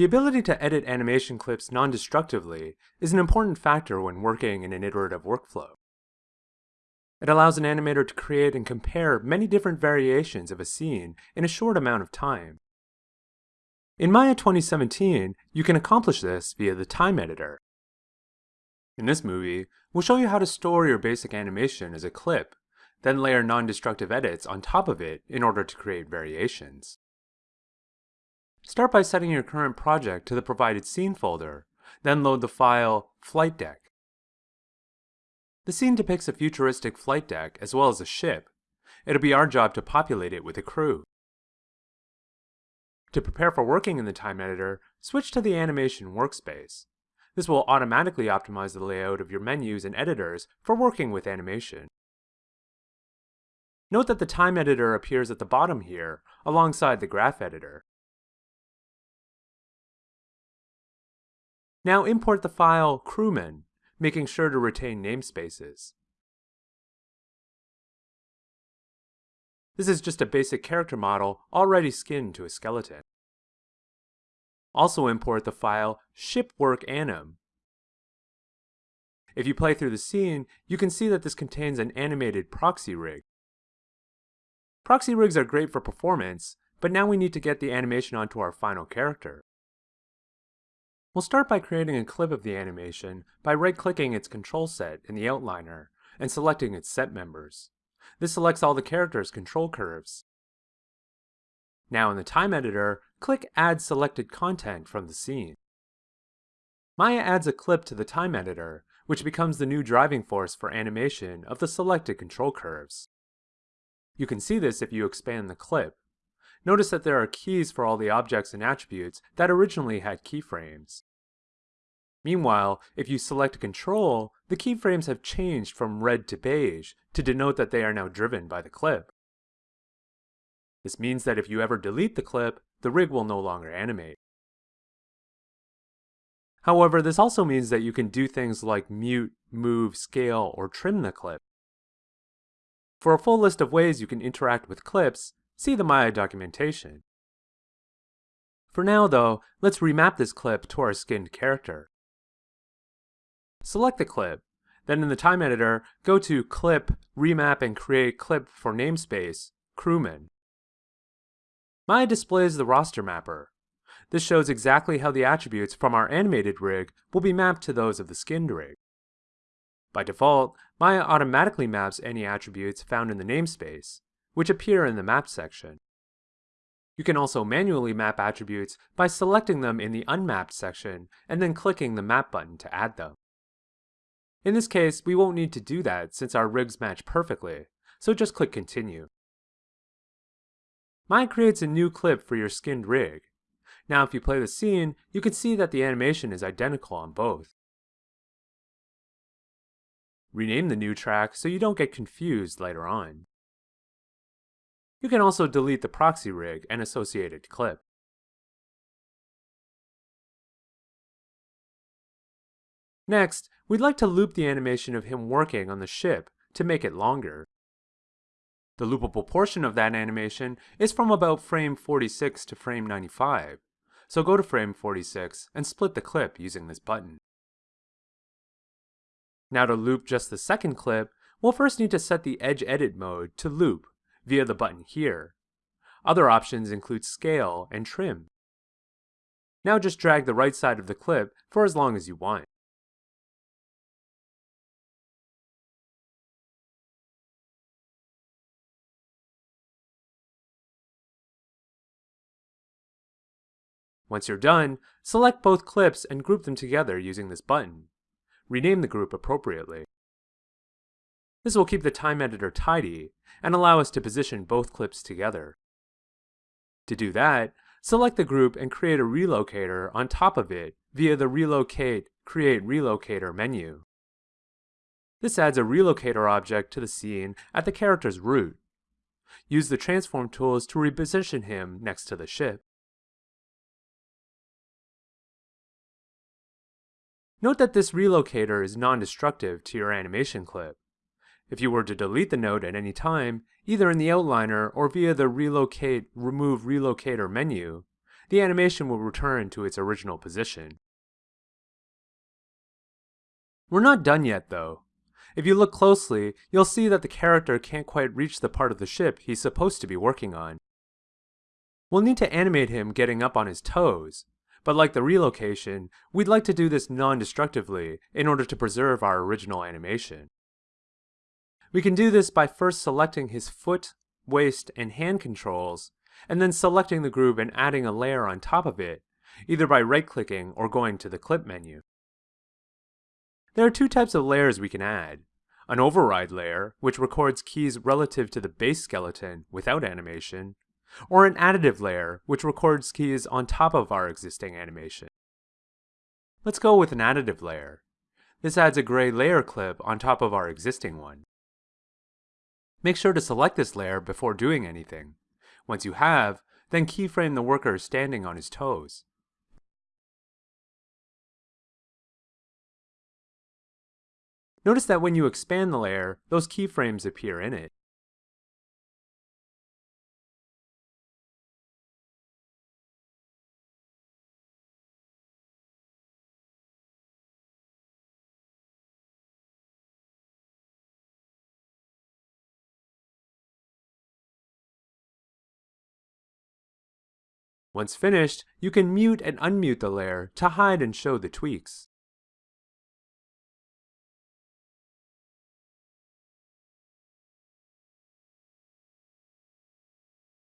The ability to edit animation clips non-destructively is an important factor when working in an iterative workflow. It allows an animator to create and compare many different variations of a scene in a short amount of time. In Maya 2017, you can accomplish this via the time editor. In this movie, we'll show you how to store your basic animation as a clip, then layer non-destructive edits on top of it in order to create variations. Start by setting your current project to the provided scene folder, then load the file Flight Deck. The scene depicts a futuristic flight deck as well as a ship. It'll be our job to populate it with a crew. To prepare for working in the time editor, switch to the animation workspace. This will automatically optimize the layout of your menus and editors for working with animation. Note that the time editor appears at the bottom here, alongside the graph editor. Now import the file crewman, making sure to retain namespaces. This is just a basic character model already skinned to a skeleton. Also import the file shipworkanim. If you play through the scene, you can see that this contains an animated proxy rig. Proxy rigs are great for performance, but now we need to get the animation onto our final character. We'll start by creating a clip of the animation by right-clicking its control set in the outliner and selecting its set members. This selects all the character's control curves. Now in the time editor, click Add Selected Content from the scene. Maya adds a clip to the time editor, which becomes the new driving force for animation of the selected control curves. You can see this if you expand the clip. Notice that there are keys for all the objects and attributes that originally had keyframes. Meanwhile, if you select control, the keyframes have changed from red to beige to denote that they are now driven by the clip. This means that if you ever delete the clip, the rig will no longer animate. However, this also means that you can do things like mute, move, scale, or trim the clip. For a full list of ways you can interact with clips, see the Maya documentation. For now though, let's remap this clip to our skinned character. Select the clip, then in the time editor, go to Clip, Remap and Create Clip for Namespace, Crewman. Maya displays the roster mapper. This shows exactly how the attributes from our animated rig will be mapped to those of the skinned rig. By default, Maya automatically maps any attributes found in the namespace, which appear in the Map section. You can also manually map attributes by selecting them in the Unmapped section and then clicking the Map button to add them. In this case, we won't need to do that since our rigs match perfectly, so just click Continue. Maya creates a new clip for your skinned rig. Now if you play the scene, you can see that the animation is identical on both. Rename the new track so you don't get confused later on. You can also delete the proxy rig and associated clip. Next, we'd like to loop the animation of him working on the ship to make it longer. The loopable portion of that animation is from about frame 46 to frame 95, so go to frame 46 and split the clip using this button. Now to loop just the second clip, we'll first need to set the Edge Edit mode to loop via the button here. Other options include scale and trim. Now just drag the right side of the clip for as long as you want. Once you're done, select both clips and group them together using this button. Rename the group appropriately. This will keep the time editor tidy and allow us to position both clips together. To do that, select the group and create a relocator on top of it via the Relocate Create Relocator menu. This adds a relocator object to the scene at the character's root. Use the transform tools to reposition him next to the ship. Note that this relocator is non-destructive to your animation clip. If you were to delete the node at any time, either in the outliner or via the Relocate Remove Relocator menu, the animation will return to its original position. We're not done yet though. If you look closely, you'll see that the character can't quite reach the part of the ship he's supposed to be working on. We'll need to animate him getting up on his toes, but like the relocation, we'd like to do this non-destructively in order to preserve our original animation. We can do this by first selecting his foot, waist, and hand controls, and then selecting the groove and adding a layer on top of it, either by right-clicking or going to the Clip menu. There are two types of layers we can add. An override layer, which records keys relative to the base skeleton without animation, or an additive layer, which records keys on top of our existing animation. Let's go with an additive layer. This adds a gray layer clip on top of our existing one. Make sure to select this layer before doing anything. Once you have, then keyframe the worker standing on his toes. Notice that when you expand the layer, those keyframes appear in it. Once finished, you can mute and unmute the layer to hide and show the tweaks.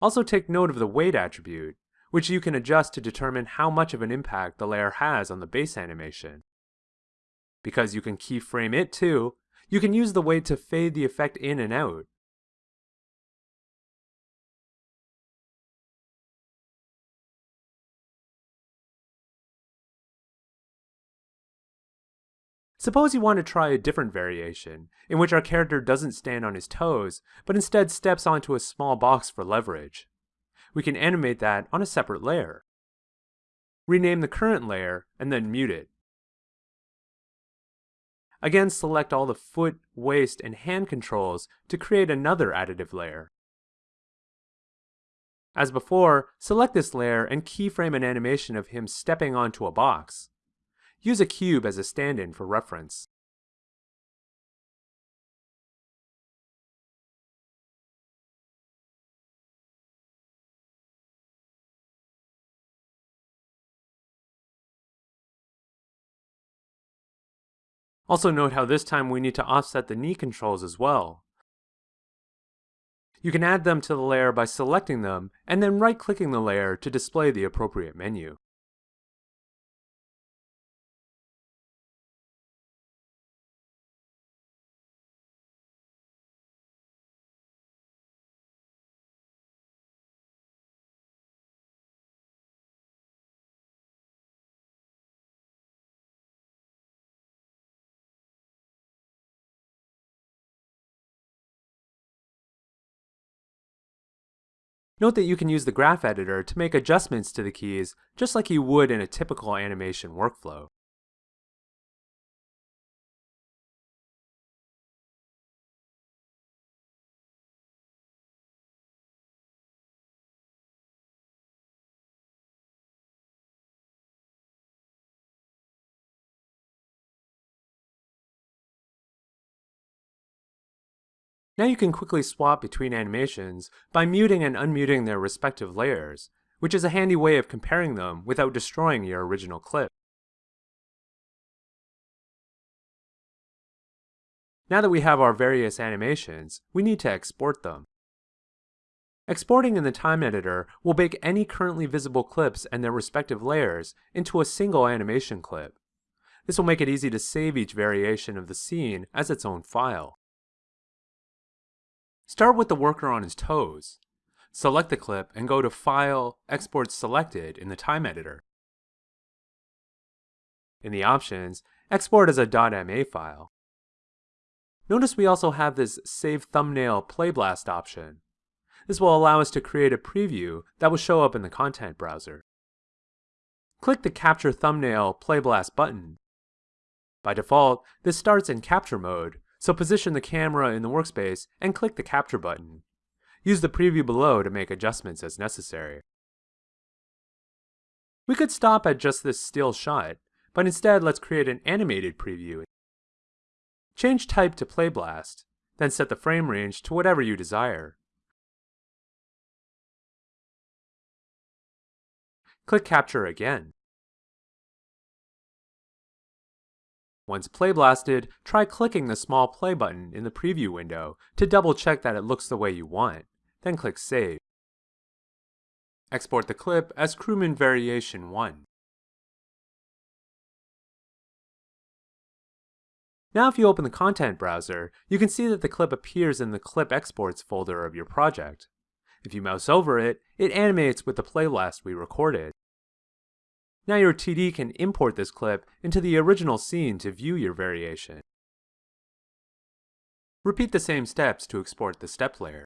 Also take note of the weight attribute, which you can adjust to determine how much of an impact the layer has on the base animation. Because you can keyframe it too, you can use the weight to fade the effect in and out. Suppose you want to try a different variation, in which our character doesn't stand on his toes, but instead steps onto a small box for leverage. We can animate that on a separate layer. Rename the current layer, and then mute it. Again, select all the foot, waist, and hand controls to create another additive layer. As before, select this layer and keyframe an animation of him stepping onto a box. Use a cube as a stand-in for reference. Also note how this time we need to offset the knee controls as well. You can add them to the layer by selecting them and then right-clicking the layer to display the appropriate menu. Note that you can use the graph editor to make adjustments to the keys just like you would in a typical animation workflow. Now you can quickly swap between animations by muting and unmuting their respective layers, which is a handy way of comparing them without destroying your original clip. Now that we have our various animations, we need to export them. Exporting in the time editor will bake any currently visible clips and their respective layers into a single animation clip. This will make it easy to save each variation of the scene as its own file. Start with the worker on his toes. Select the clip and go to File, Export Selected in the Time Editor. In the options, export as a .ma file. Notice we also have this Save Thumbnail Playblast option. This will allow us to create a preview that will show up in the content browser. Click the Capture Thumbnail Playblast button. By default, this starts in capture mode, so position the camera in the workspace and click the capture button. Use the preview below to make adjustments as necessary. We could stop at just this still shot, but instead let's create an animated preview. Change type to Playblast, then set the frame range to whatever you desire. Click Capture again. Once playblasted, try clicking the small play button in the preview window to double check that it looks the way you want, then click Save. Export the clip as Crewman Variation 1. Now if you open the content browser, you can see that the clip appears in the Clip Exports folder of your project. If you mouse over it, it animates with the playblast we recorded. Now your TD can import this clip into the original scene to view your variation. Repeat the same steps to export the step layer.